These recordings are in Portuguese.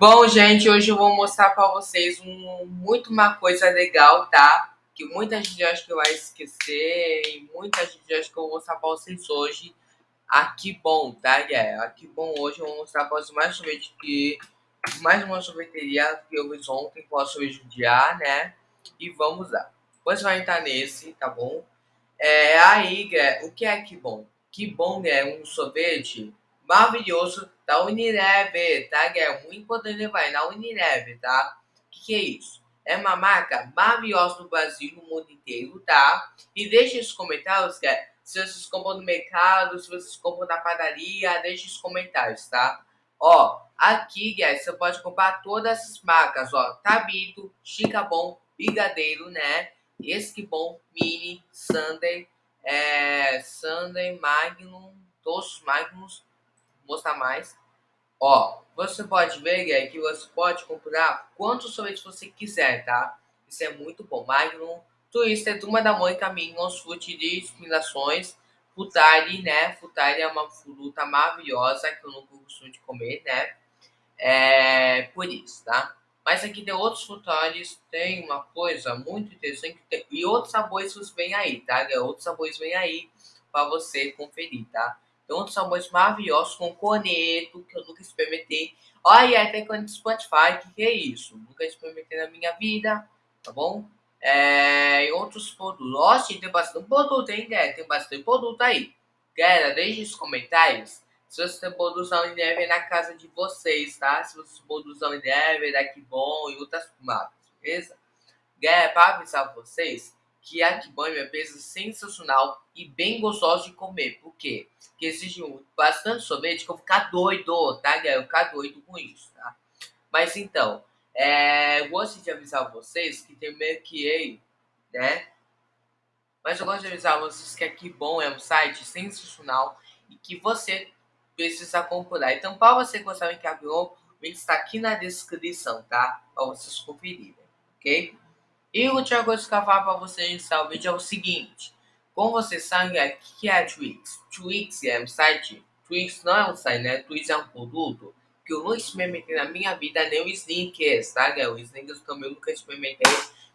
Bom, gente, hoje eu vou mostrar para vocês um, muito uma coisa legal, tá? Que muita gente acha que vai esquecer e muita gente acha que eu vou mostrar para vocês hoje. Aqui bom, tá, é, Aqui bom, hoje eu vou mostrar para vocês mais sorvete que mais uma sorveteria que eu fiz ontem com a sorvete dia, né? E vamos lá. Você vai entrar nesse, tá bom? É, aí, é, o que é que bom? Que bom é um sorvete maravilhoso da Unilever, tá? Que é muito importante levar na Unilever, tá? O que, que, é isso? É uma marca maravilhosa no Brasil, no mundo inteiro, tá? E deixe nos comentários, que é, se vocês compram no mercado, se vocês compram na padaria, deixe os comentários, tá? Ó, aqui, guys, você pode comprar todas essas marcas, ó. Tabito, Chicabon, Brigadeiro, né? Esquibon, Mini, Sunday, é, Sunday, Magnum, todos Magnus, mostrar mais. Ó, você pode ver que você pode comprar quantos sorvetes você quiser, tá? Isso é muito bom. Magnum, Twister, Turma da Mãe, Caminhos, Fruit de Inspirações, Futari, né? Futari é uma fruta maravilhosa que eu não costumo de comer, né? É por isso, tá? Mas aqui tem outros frutares, tem uma coisa muito interessante e outros sabores vêm aí, tá? Outros sabores vêm aí para você conferir, tá? Tem outros sabores maravilhosos com corneto, que eu nunca experimentei. Olha, até com Spotify, que, que é isso? Nunca experimentei na minha vida, tá bom? É, e outros produtos. Nossa, tem bastante produto, hein, galera? Tem bastante produto aí. Galera, deixe os comentários se você tem produtos da Unilever na casa de vocês, tá? Se vocês produzem da Unilever, da Kibon e outras marcas, beleza? Galera, para avisar vocês, que a Kibon é empresa sensacional e bem gostosa de comer. Por quê? Porque existe bastante sorvete que eu vou ficar doido, tá, galera? Eu vou ficar doido com isso, tá? Mas então, é, eu gosto de avisar vocês que tem meio que aí, né? Mas eu gosto de avisar vocês que a Kibon é um site sensacional e que você precisa comprar. Então, para você gostar de Kibon, o link está aqui na descrição, tá? Para vocês conferirem, ok? E que eu falar para vocês nesse vídeo é o seguinte. Como vocês sabem, o que é a Twix? Twix é um site. Twix não é um site, né? Twix é um produto que eu nunca experimentei na minha vida, nem o Snickers, tá? O Snickers também eu nunca experimentei.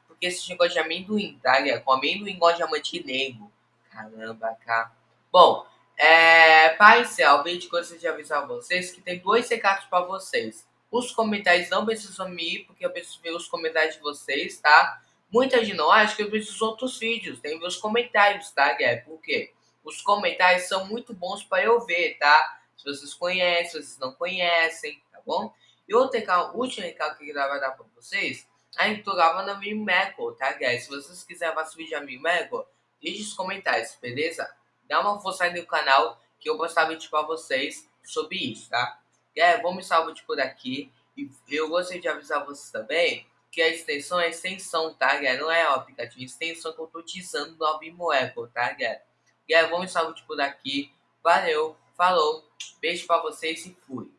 Porque esse negócio de amendoim, tá? Com amendoim igual diamante negro. Caramba, cara. Bom, é, para iniciar o vídeo, gostaria de avisar vocês que tem dois recados para vocês. Os comentários não precisam me ir, porque eu preciso ver os comentários de vocês, tá? Muita gente não acha que eu preciso de outros vídeos. Tem meus comentários, tá, Guilherme? Por quê? Os comentários são muito bons para eu ver, tá? Se vocês conhecem, se vocês não conhecem, tá bom? E outro recado, último recado que eu queria dar para vocês, a gente tô gravando a Mimeco, tá, guys? Se vocês quiserem vídeo a Mimeco, deixe os comentários, beleza? Dá uma força aí no canal que eu vou postar vídeo para vocês sobre isso, tá? É, vamos salvar vídeo por aqui. E eu gostaria de avisar vocês também que a extensão é extensão, tá, galera? Não é o aplicativo, é extensão que eu tô utilizando no Apple, tá, galera? Galera, vamos salvar por aqui. Valeu, falou, beijo pra vocês e fui.